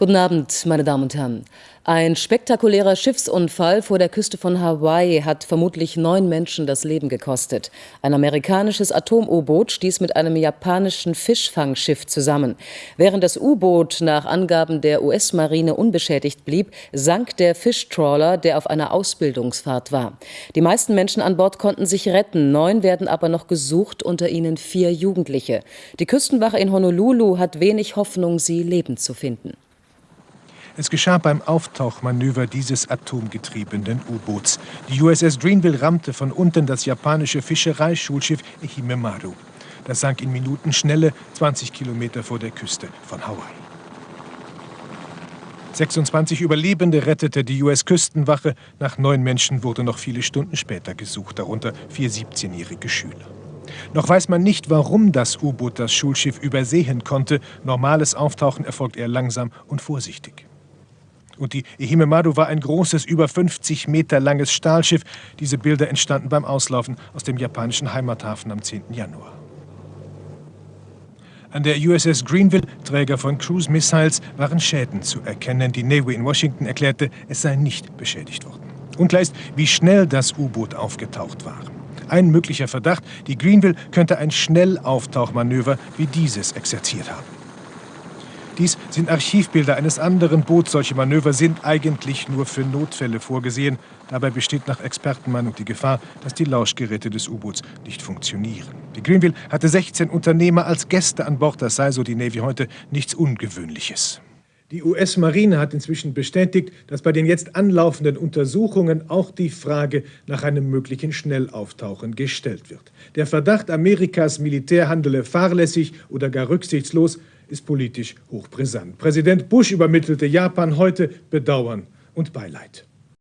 Guten Abend, meine Damen und Herren. Ein spektakulärer Schiffsunfall vor der Küste von Hawaii hat vermutlich neun Menschen das Leben gekostet. Ein amerikanisches Atom-U-Boot stieß mit einem japanischen Fischfangschiff zusammen. Während das U-Boot nach Angaben der US-Marine unbeschädigt blieb, sank der Fischtrawler, der auf einer Ausbildungsfahrt war. Die meisten Menschen an Bord konnten sich retten, neun werden aber noch gesucht, unter ihnen vier Jugendliche. Die Küstenwache in Honolulu hat wenig Hoffnung, sie lebend zu finden. Es geschah beim Auftauchmanöver dieses atomgetriebenen U-Boots. Die USS Greenville rammte von unten das japanische Fischereischulschiff Ehimemaru. Das sank in Minutenschnelle 20 Kilometer vor der Küste von Hawaii. 26 Überlebende rettete die US-Küstenwache. Nach neun Menschen wurde noch viele Stunden später gesucht, darunter vier 17-jährige Schüler. Noch weiß man nicht, warum das U-Boot das Schulschiff übersehen konnte. Normales Auftauchen erfolgt eher langsam und vorsichtig. Und die Ehimemaru war ein großes, über 50 Meter langes Stahlschiff. Diese Bilder entstanden beim Auslaufen aus dem japanischen Heimathafen am 10. Januar. An der USS Greenville, Träger von Cruise Missiles, waren Schäden zu erkennen. Die Navy in Washington erklärte, es sei nicht beschädigt worden. Unklar ist, wie schnell das U-Boot aufgetaucht war. Ein möglicher Verdacht, die Greenville könnte ein Schnellauftauchmanöver wie dieses exerziert haben. Dies sind Archivbilder eines anderen Boots. Solche Manöver sind eigentlich nur für Notfälle vorgesehen. Dabei besteht nach Expertenmeinung die Gefahr, dass die Lauschgeräte des U-Boots nicht funktionieren. Die Greenville hatte 16 Unternehmer als Gäste an Bord. Das sei, so die Navy heute, nichts Ungewöhnliches. Die US-Marine hat inzwischen bestätigt, dass bei den jetzt anlaufenden Untersuchungen auch die Frage nach einem möglichen Schnellauftauchen gestellt wird. Der Verdacht, Amerikas Militär handele fahrlässig oder gar rücksichtslos, ist politisch hochbrisant. Präsident Bush übermittelte Japan heute Bedauern und Beileid.